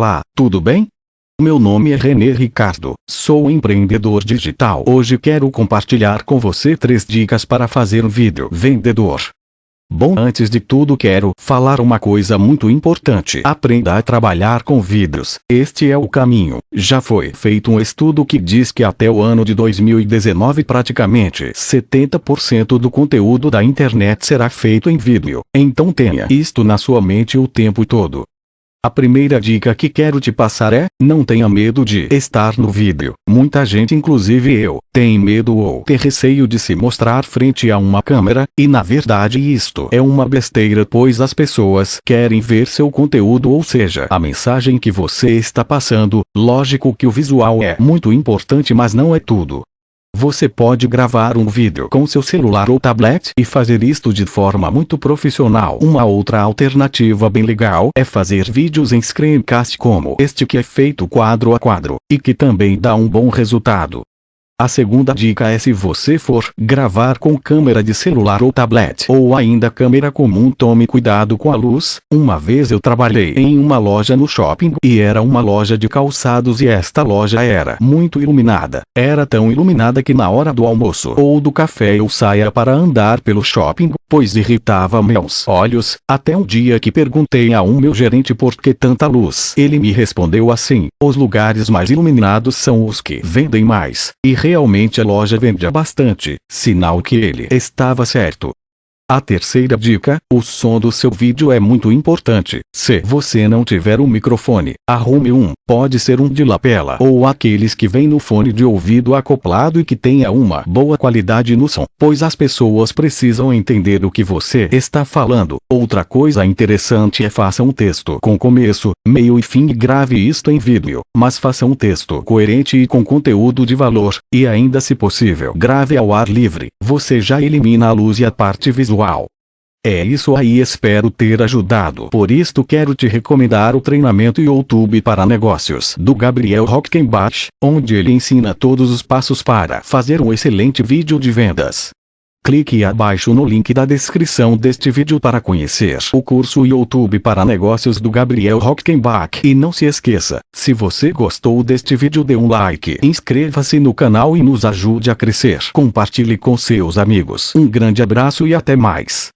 Olá, tudo bem? Meu nome é René Ricardo, sou empreendedor digital. Hoje quero compartilhar com você três dicas para fazer um vídeo vendedor. Bom, antes de tudo quero falar uma coisa muito importante. Aprenda a trabalhar com vídeos. Este é o caminho. Já foi feito um estudo que diz que até o ano de 2019 praticamente 70% do conteúdo da internet será feito em vídeo. Então tenha isto na sua mente o tempo todo. A primeira dica que quero te passar é, não tenha medo de estar no vídeo. Muita gente inclusive eu, tem medo ou ter receio de se mostrar frente a uma câmera, e na verdade isto é uma besteira pois as pessoas querem ver seu conteúdo ou seja, a mensagem que você está passando, lógico que o visual é muito importante mas não é tudo. Você pode gravar um vídeo com seu celular ou tablet e fazer isto de forma muito profissional. Uma outra alternativa bem legal é fazer vídeos em screencast como este que é feito quadro a quadro, e que também dá um bom resultado. A segunda dica é se você for gravar com câmera de celular ou tablet ou ainda câmera comum tome cuidado com a luz. Uma vez eu trabalhei em uma loja no shopping e era uma loja de calçados e esta loja era muito iluminada. Era tão iluminada que na hora do almoço ou do café eu saía para andar pelo shopping, pois irritava meus olhos, até um dia que perguntei a um meu gerente por que tanta luz. Ele me respondeu assim, os lugares mais iluminados são os que vendem mais. E realmente a loja vendia bastante, sinal que ele estava certo. A terceira dica, o som do seu vídeo é muito importante. Se você não tiver um microfone, arrume um, pode ser um de lapela ou aqueles que vêm no fone de ouvido acoplado e que tenha uma boa qualidade no som, pois as pessoas precisam entender o que você está falando. Outra coisa interessante é faça um texto com começo, meio e fim e grave isto em vídeo, mas faça um texto coerente e com conteúdo de valor, e ainda se possível grave ao ar livre, você já elimina a luz e a parte visual é isso aí espero ter ajudado. Por isto quero te recomendar o treinamento YouTube para negócios do Gabriel Rockenbach, onde ele ensina todos os passos para fazer um excelente vídeo de vendas. Clique abaixo no link da descrição deste vídeo para conhecer o curso YouTube para negócios do Gabriel Rockenbach. E não se esqueça, se você gostou deste vídeo dê um like, inscreva-se no canal e nos ajude a crescer. Compartilhe com seus amigos. Um grande abraço e até mais.